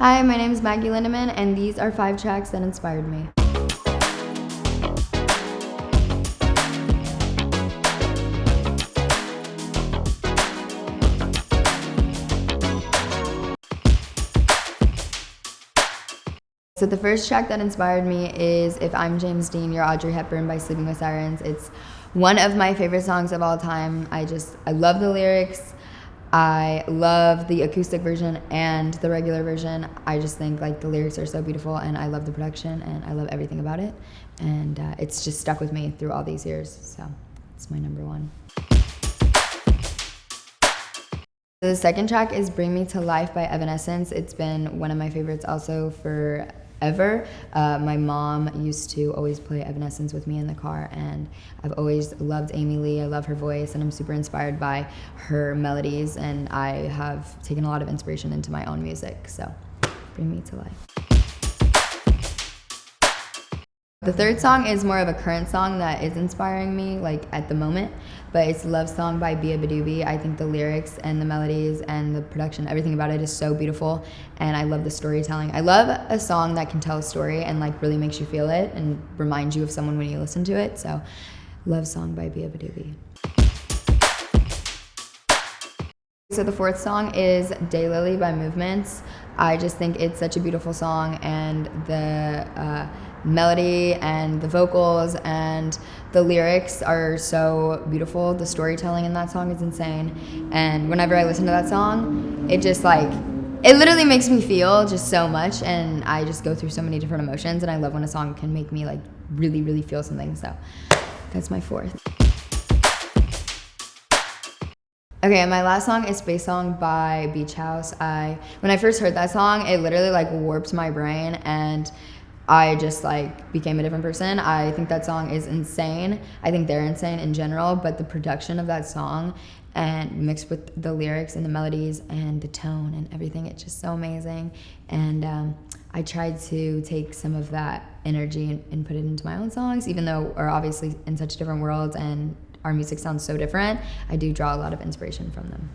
Hi, my name is Maggie Lindemann, and these are five tracks that inspired me. So the first track that inspired me is If I'm James Dean, You're Audrey Hepburn by Sleeping with Sirens. It's one of my favorite songs of all time. I just, I love the lyrics. I love the acoustic version and the regular version. I just think like the lyrics are so beautiful and I love the production and I love everything about it. And uh, it's just stuck with me through all these years. So it's my number one. The second track is Bring Me to Life by Evanescence. It's been one of my favorites also for ever. Uh, my mom used to always play Evanescence with me in the car, and I've always loved Amy Lee. I love her voice, and I'm super inspired by her melodies, and I have taken a lot of inspiration into my own music. So, bring me to life. The third song is more of a current song that is inspiring me, like at the moment, but it's Love Song by beabadoobee. I think the lyrics and the melodies and the production, everything about it is so beautiful, and I love the storytelling. I love a song that can tell a story and like really makes you feel it and reminds you of someone when you listen to it. So, Love Song by beabadoobee. So the fourth song is Daylily by Movements. I just think it's such a beautiful song and the uh, melody and the vocals and the lyrics are so beautiful. The storytelling in that song is insane. And whenever I listen to that song, it just like, it literally makes me feel just so much and I just go through so many different emotions and I love when a song can make me like really, really feel something. So that's my fourth. Okay, my last song is Space Song by Beach House. I when I first heard that song, it literally like warped my brain and I just like became a different person. I think that song is insane. I think they're insane in general, but the production of that song and mixed with the lyrics and the melodies and the tone and everything, it's just so amazing. And um, I tried to take some of that energy and, and put it into my own songs, even though we're obviously in such different worlds and our music sounds so different, I do draw a lot of inspiration from them.